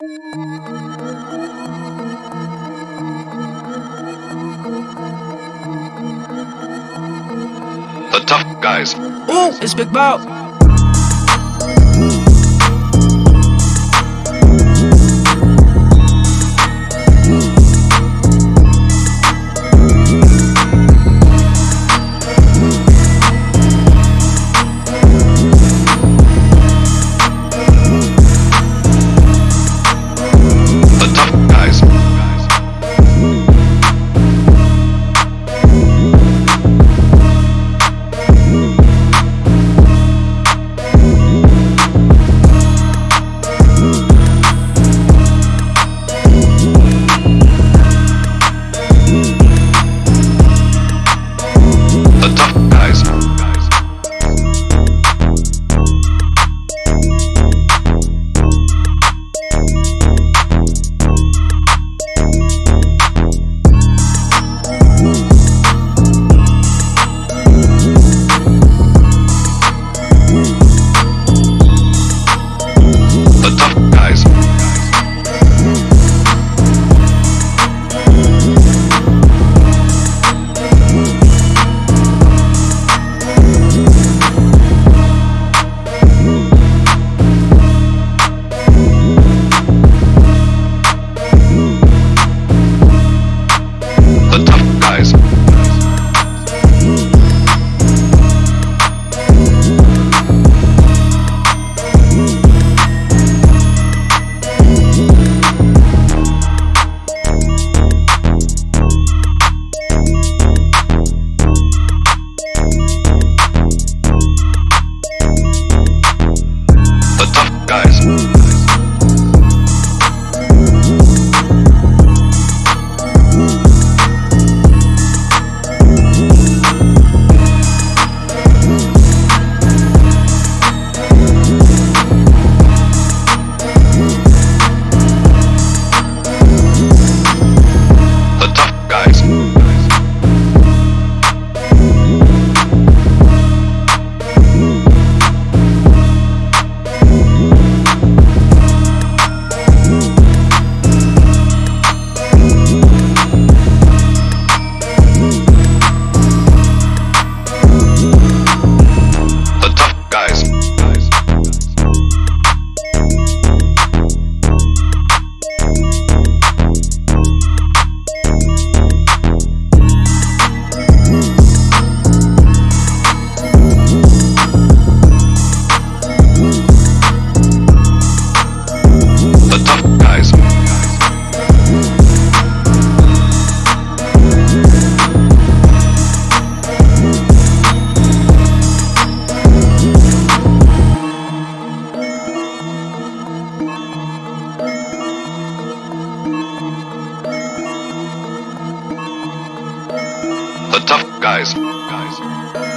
The tough guys. Ooh, it's Big Bow. The guys, guys.